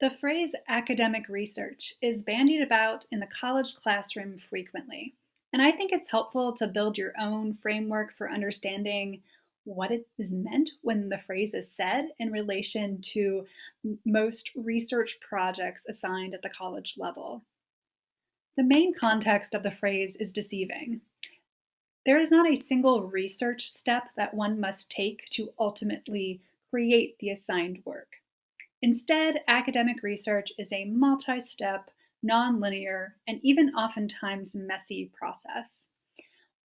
The phrase academic research is bandied about in the college classroom frequently, and I think it's helpful to build your own framework for understanding what it is meant when the phrase is said in relation to most research projects assigned at the college level. The main context of the phrase is deceiving. There is not a single research step that one must take to ultimately create the assigned work. Instead, academic research is a multi-step, non-linear, and even oftentimes messy process.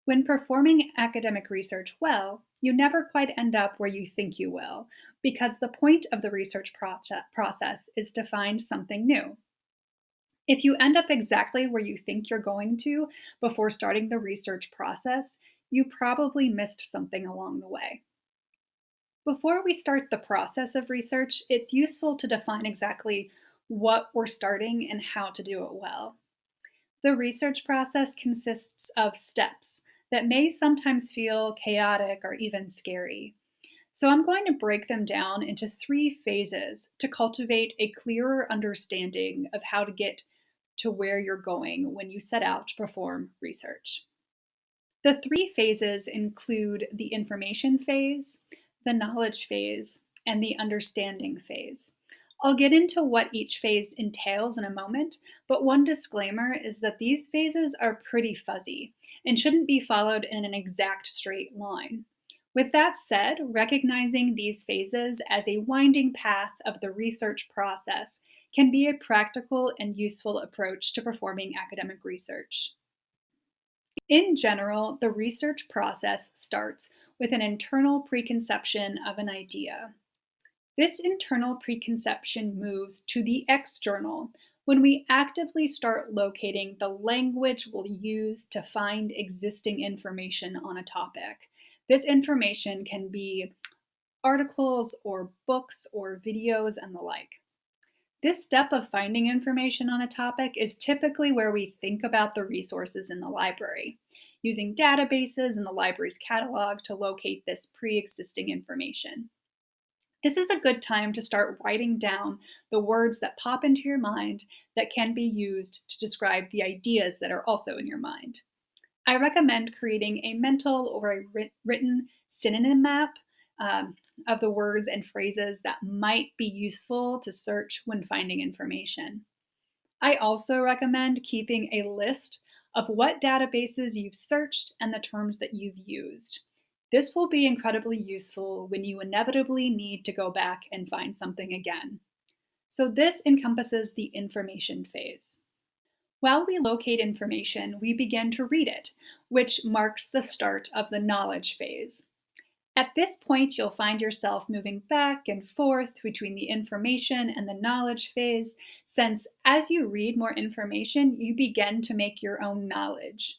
When performing academic research well, you never quite end up where you think you will, because the point of the research process is to find something new. If you end up exactly where you think you're going to before starting the research process, you probably missed something along the way. Before we start the process of research, it's useful to define exactly what we're starting and how to do it well. The research process consists of steps that may sometimes feel chaotic or even scary. So I'm going to break them down into three phases to cultivate a clearer understanding of how to get to where you're going when you set out to perform research. The three phases include the information phase, the knowledge phase, and the understanding phase. I'll get into what each phase entails in a moment, but one disclaimer is that these phases are pretty fuzzy and shouldn't be followed in an exact straight line. With that said, recognizing these phases as a winding path of the research process can be a practical and useful approach to performing academic research. In general, the research process starts with an internal preconception of an idea. This internal preconception moves to the external when we actively start locating the language we'll use to find existing information on a topic. This information can be articles or books or videos and the like. This step of finding information on a topic is typically where we think about the resources in the library using databases and the library's catalog to locate this pre-existing information. This is a good time to start writing down the words that pop into your mind that can be used to describe the ideas that are also in your mind. I recommend creating a mental or a written synonym map um, of the words and phrases that might be useful to search when finding information. I also recommend keeping a list of what databases you've searched and the terms that you've used. This will be incredibly useful when you inevitably need to go back and find something again. So this encompasses the information phase. While we locate information, we begin to read it, which marks the start of the knowledge phase. At this point, you'll find yourself moving back and forth between the information and the knowledge phase, since as you read more information, you begin to make your own knowledge.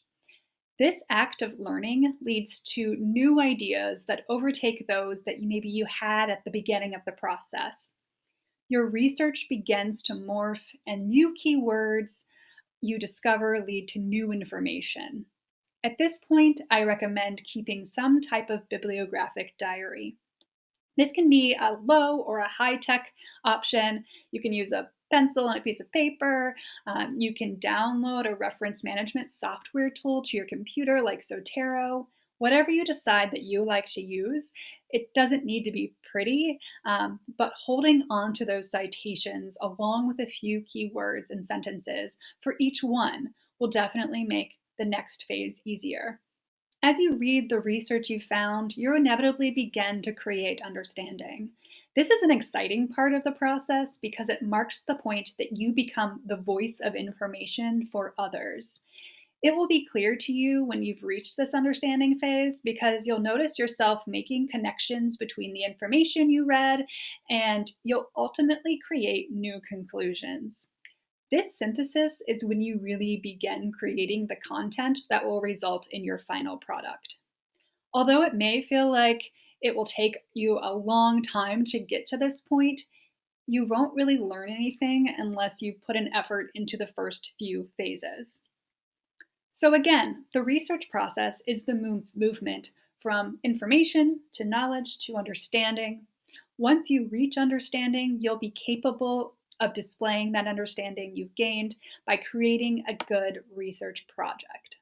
This act of learning leads to new ideas that overtake those that maybe you had at the beginning of the process. Your research begins to morph and new keywords you discover lead to new information. At this point, I recommend keeping some type of bibliographic diary. This can be a low or a high-tech option. You can use a pencil and a piece of paper. Um, you can download a reference management software tool to your computer like Zotero. Whatever you decide that you like to use, it doesn't need to be pretty, um, but holding on to those citations along with a few keywords and sentences for each one will definitely make the next phase easier. As you read the research you found, you inevitably begin to create understanding. This is an exciting part of the process because it marks the point that you become the voice of information for others. It will be clear to you when you've reached this understanding phase because you'll notice yourself making connections between the information you read and you'll ultimately create new conclusions. This synthesis is when you really begin creating the content that will result in your final product. Although it may feel like it will take you a long time to get to this point, you won't really learn anything unless you put an effort into the first few phases. So again, the research process is the move movement from information to knowledge to understanding. Once you reach understanding, you'll be capable of displaying that understanding you've gained by creating a good research project.